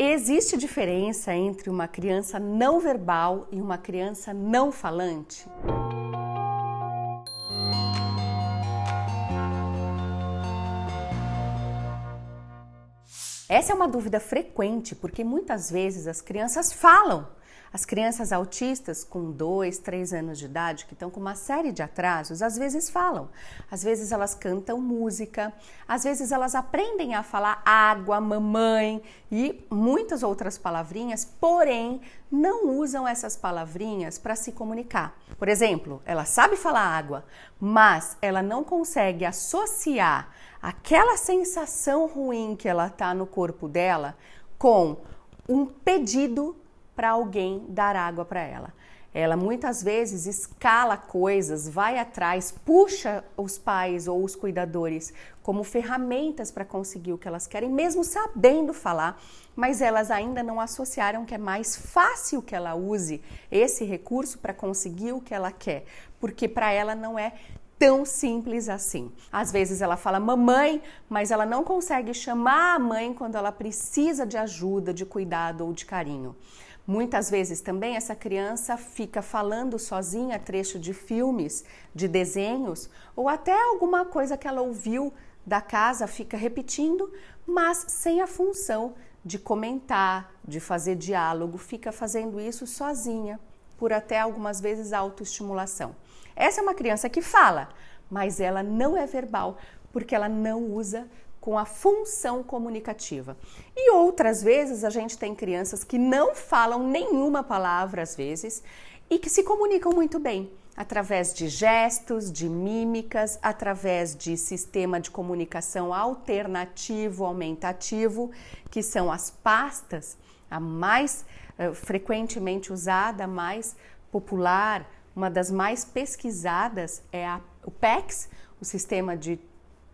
Existe diferença entre uma criança não verbal e uma criança não falante? Essa é uma dúvida frequente porque muitas vezes as crianças falam, as crianças autistas com 2, 3 anos de idade, que estão com uma série de atrasos, às vezes falam. Às vezes elas cantam música, às vezes elas aprendem a falar água, mamãe e muitas outras palavrinhas, porém não usam essas palavrinhas para se comunicar. Por exemplo, ela sabe falar água, mas ela não consegue associar aquela sensação ruim que ela tá no corpo dela com um pedido para alguém dar água para ela. Ela muitas vezes escala coisas, vai atrás, puxa os pais ou os cuidadores como ferramentas para conseguir o que elas querem, mesmo sabendo falar, mas elas ainda não associaram que é mais fácil que ela use esse recurso para conseguir o que ela quer, porque para ela não é tão simples assim. Às vezes ela fala mamãe, mas ela não consegue chamar a mãe quando ela precisa de ajuda, de cuidado ou de carinho. Muitas vezes também essa criança fica falando sozinha trecho de filmes, de desenhos ou até alguma coisa que ela ouviu da casa, fica repetindo, mas sem a função de comentar, de fazer diálogo, fica fazendo isso sozinha, por até algumas vezes autoestimulação. Essa é uma criança que fala, mas ela não é verbal, porque ela não usa com a função comunicativa. E outras vezes a gente tem crianças que não falam nenhuma palavra às vezes e que se comunicam muito bem através de gestos, de mímicas, através de sistema de comunicação alternativo, aumentativo, que são as pastas, a mais uh, frequentemente usada, a mais popular, uma das mais pesquisadas é a, o PEX, o sistema de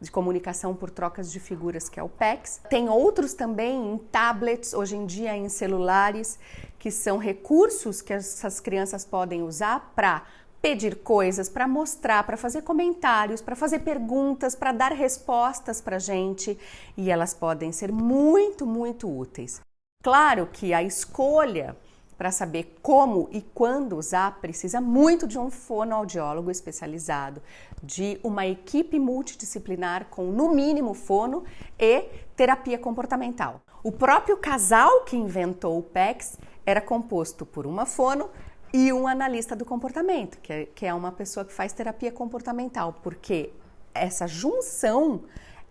de comunicação por trocas de figuras, que é o PEX. Tem outros também em tablets, hoje em dia em celulares, que são recursos que essas crianças podem usar para pedir coisas, para mostrar, para fazer comentários, para fazer perguntas, para dar respostas para gente e elas podem ser muito, muito úteis. Claro que a escolha para saber como e quando usar, precisa muito de um fonoaudiólogo especializado, de uma equipe multidisciplinar com, no mínimo, fono e terapia comportamental. O próprio casal que inventou o PEX era composto por uma fono e um analista do comportamento, que é, que é uma pessoa que faz terapia comportamental, porque essa junção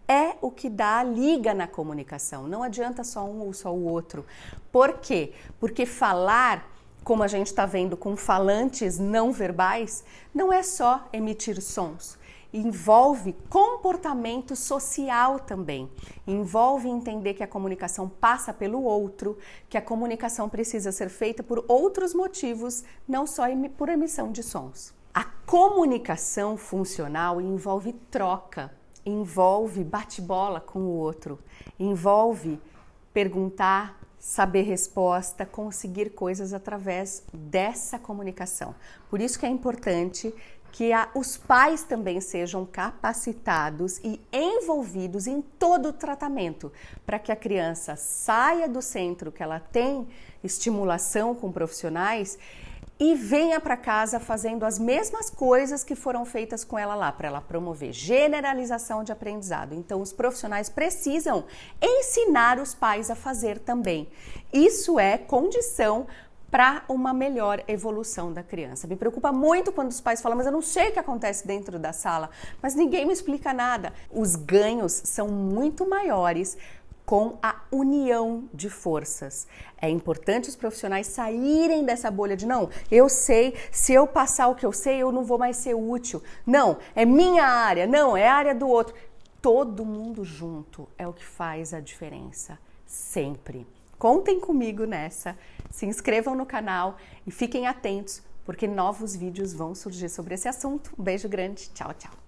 é o que dá a liga na comunicação. Não adianta só um ou só o outro. Por quê? Porque falar, como a gente está vendo com falantes não verbais, não é só emitir sons. Envolve comportamento social também. Envolve entender que a comunicação passa pelo outro, que a comunicação precisa ser feita por outros motivos, não só por emissão de sons. A comunicação funcional envolve troca, envolve bate-bola com o outro, envolve perguntar, saber resposta, conseguir coisas através dessa comunicação. Por isso que é importante que a, os pais também sejam capacitados e envolvidos em todo o tratamento, para que a criança saia do centro que ela tem estimulação com profissionais e venha para casa fazendo as mesmas coisas que foram feitas com ela lá, para ela promover generalização de aprendizado. Então, os profissionais precisam ensinar os pais a fazer também. Isso é condição para uma melhor evolução da criança. Me preocupa muito quando os pais falam, mas eu não sei o que acontece dentro da sala, mas ninguém me explica nada. Os ganhos são muito maiores com a união de forças. É importante os profissionais saírem dessa bolha de não, eu sei, se eu passar o que eu sei, eu não vou mais ser útil. Não, é minha área, não, é a área do outro. Todo mundo junto é o que faz a diferença, sempre. Contem comigo nessa, se inscrevam no canal e fiquem atentos, porque novos vídeos vão surgir sobre esse assunto. Um beijo grande, tchau, tchau.